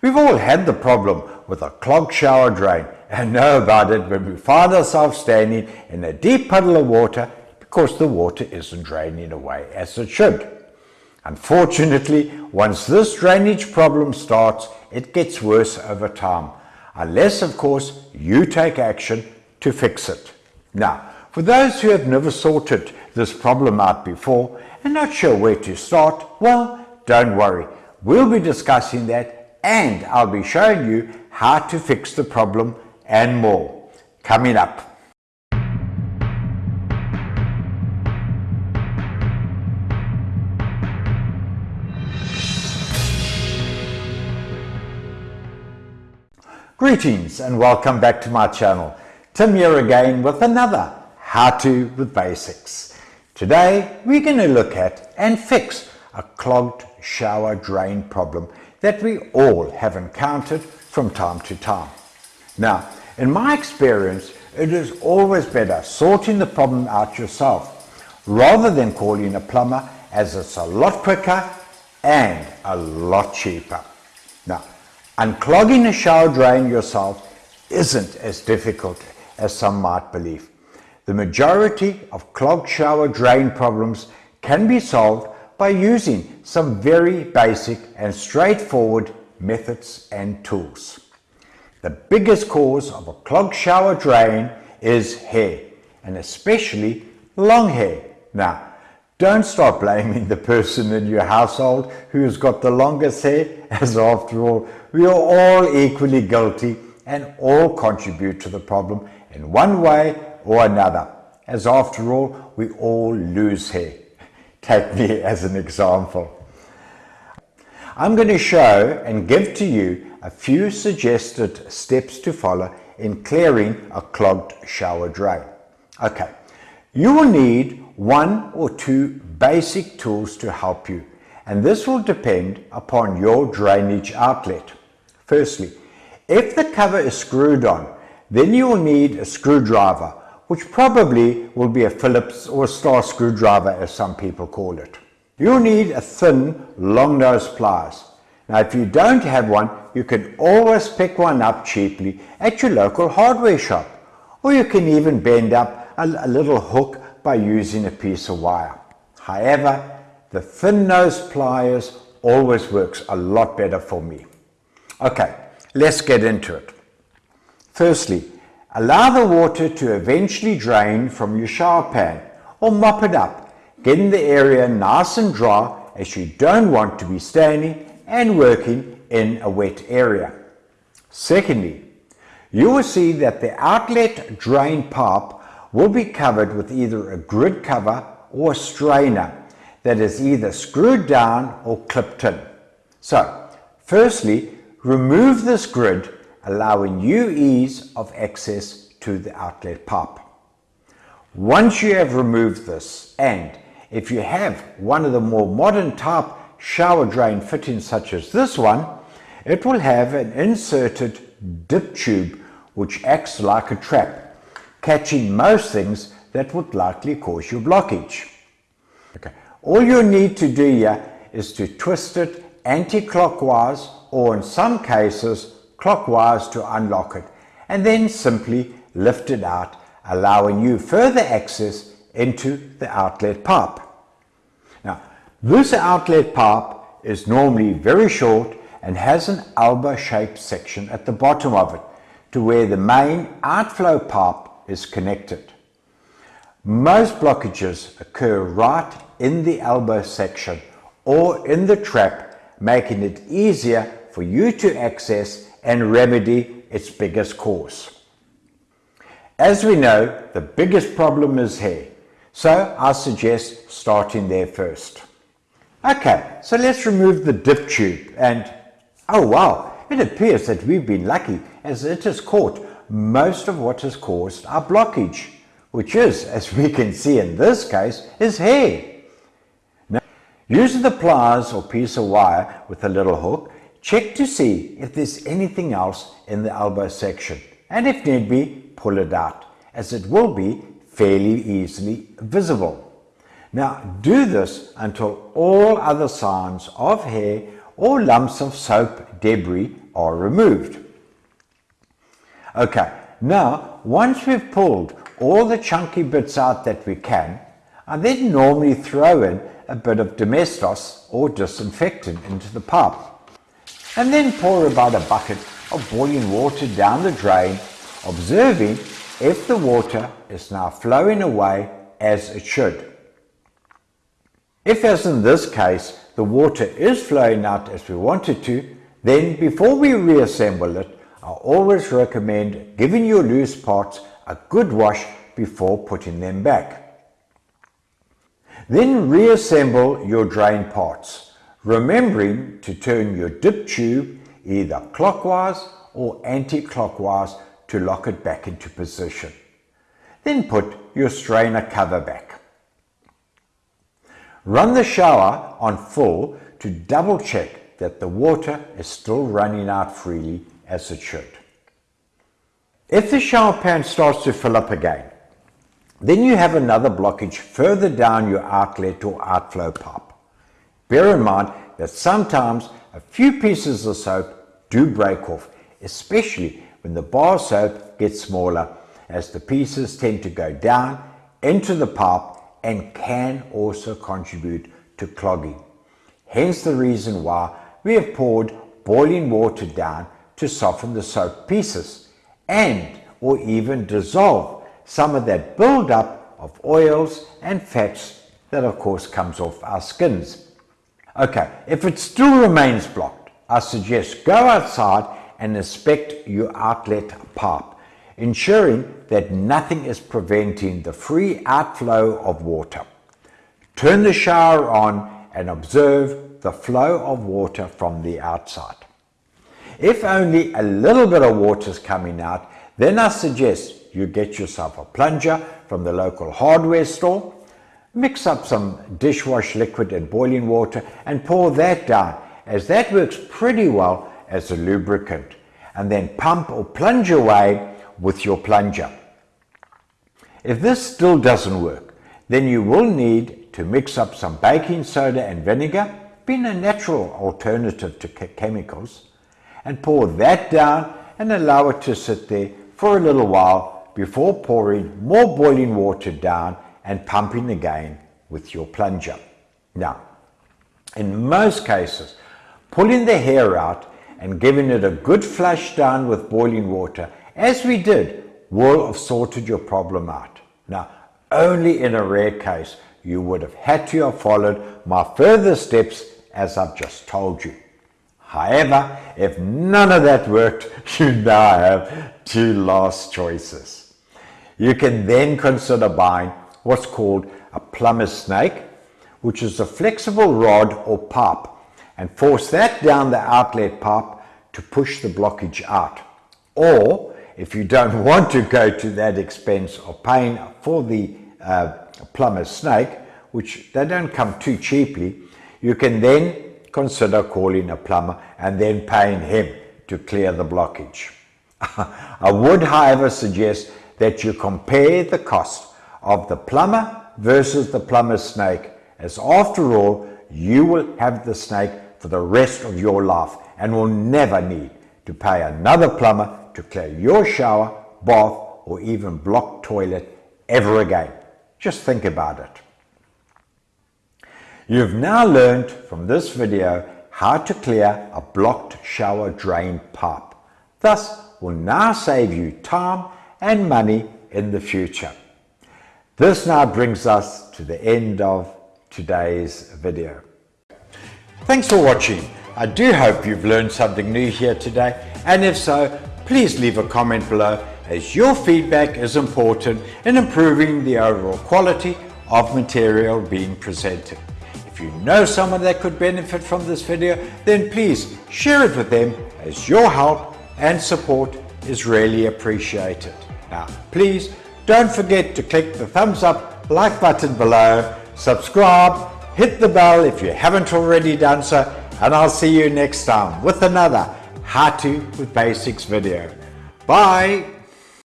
We've all had the problem with a clogged shower drain and know about it when we find ourselves standing in a deep puddle of water because the water isn't draining away as it should. Unfortunately, once this drainage problem starts, it gets worse over time, unless of course you take action to fix it. Now, for those who have never sorted this problem out before and not sure where to start, well, don't worry. We'll be discussing that and I'll be showing you how to fix the problem and more. Coming up. Greetings and welcome back to my channel. Tim here again with another How To with Basics. Today we're going to look at and fix a clogged shower drain problem that we all have encountered from time to time. Now, in my experience, it is always better sorting the problem out yourself rather than calling a plumber as it's a lot quicker and a lot cheaper. Now, Unclogging a shower drain yourself isn't as difficult as some might believe. The majority of clogged shower drain problems can be solved by using some very basic and straightforward methods and tools. The biggest cause of a clogged shower drain is hair, and especially long hair. Now, don't start blaming the person in your household who's got the longest hair, as after all, we are all equally guilty and all contribute to the problem in one way or another, as after all, we all lose hair. Take me as an example. I'm going to show and give to you a few suggested steps to follow in clearing a clogged shower drain. Okay, you will need one or two basic tools to help you, and this will depend upon your drainage outlet. Firstly, if the cover is screwed on, then you will need a screwdriver, which probably will be a Phillips or star screwdriver as some people call it. You'll need a thin, long nose pliers. Now if you don't have one, you can always pick one up cheaply at your local hardware shop. Or you can even bend up a, a little hook by using a piece of wire. However, the thin nose pliers always works a lot better for me. Okay, let's get into it. Firstly, allow the water to eventually drain from your shower pan or mop it up, getting the area nice and dry as you don't want to be standing and working in a wet area. Secondly, you will see that the outlet drain pipe will be covered with either a grid cover or a strainer that is either screwed down or clipped in. So, firstly, remove this grid, allowing you ease of access to the outlet pipe. Once you have removed this, and if you have one of the more modern type shower drain fittings such as this one, it will have an inserted dip tube which acts like a trap catching most things that would likely cause you blockage. Okay. All you need to do here is to twist it anti-clockwise or in some cases clockwise to unlock it and then simply lift it out allowing you further access into the outlet pipe. Now this outlet pipe is normally very short and has an elbow shaped section at the bottom of it to where the main outflow pipe is connected. Most blockages occur right in the elbow section or in the trap, making it easier for you to access and remedy its biggest cause. As we know, the biggest problem is hair, so I suggest starting there first. Okay, so let's remove the dip tube and, oh wow, it appears that we've been lucky as it has caught most of what has caused our blockage, which is, as we can see in this case, is hair. Now, using the pliers or piece of wire with a little hook, check to see if there's anything else in the elbow section, and if need be, pull it out, as it will be fairly easily visible. Now do this until all other signs of hair or lumps of soap debris are removed. Okay, now once we've pulled all the chunky bits out that we can, I then normally throw in a bit of Domestos or disinfectant into the pipe and then pour about a bucket of boiling water down the drain, observing if the water is now flowing away as it should. If as in this case, the water is flowing out as we want it to, then before we reassemble it, I always recommend giving your loose parts a good wash before putting them back. Then reassemble your drain parts, remembering to turn your dip tube either clockwise or anti-clockwise to lock it back into position. Then put your strainer cover back. Run the shower on full to double check that the water is still running out freely as it should. If the shower pan starts to fill up again, then you have another blockage further down your outlet or outflow pipe. Bear in mind that sometimes a few pieces of soap do break off, especially when the bar soap gets smaller as the pieces tend to go down into the pipe and can also contribute to clogging. Hence the reason why we have poured boiling water down to soften the soap pieces and or even dissolve some of that build-up of oils and fats that of course comes off our skins. Okay, if it still remains blocked, I suggest go outside and inspect your outlet pipe, ensuring that nothing is preventing the free outflow of water. Turn the shower on and observe the flow of water from the outside. If only a little bit of water is coming out, then I suggest you get yourself a plunger from the local hardware store, mix up some dishwash liquid and boiling water and pour that down as that works pretty well as a lubricant and then pump or plunge away with your plunger. If this still doesn't work, then you will need to mix up some baking soda and vinegar, being a natural alternative to chemicals, and pour that down and allow it to sit there for a little while before pouring more boiling water down and pumping again with your plunger. Now, in most cases, pulling the hair out and giving it a good flush down with boiling water, as we did, will have sorted your problem out. Now, only in a rare case, you would have had to have followed my further steps as I've just told you. However, if none of that worked, you now have two last choices. You can then consider buying what's called a plumber's snake, which is a flexible rod or pipe, and force that down the outlet pipe to push the blockage out. Or, if you don't want to go to that expense of paying for the uh, plumber's snake, which they don't come too cheaply, you can then consider calling a plumber and then paying him to clear the blockage. I would, however, suggest that you compare the cost of the plumber versus the plumber's snake as after all you will have the snake for the rest of your life and will never need to pay another plumber to clear your shower, bath or even block toilet ever again. Just think about it. You've now learned from this video how to clear a blocked shower drain pipe. Thus will now save you time and money in the future. This now brings us to the end of today's video. Thanks for watching. I do hope you've learned something new here today and if so, please leave a comment below as your feedback is important in improving the overall quality of material being presented. If you know someone that could benefit from this video, then please share it with them as your help and support is really appreciated. Now, please don't forget to click the thumbs up, like button below, subscribe, hit the bell if you haven't already done so, and I'll see you next time with another How To with Basics video. Bye!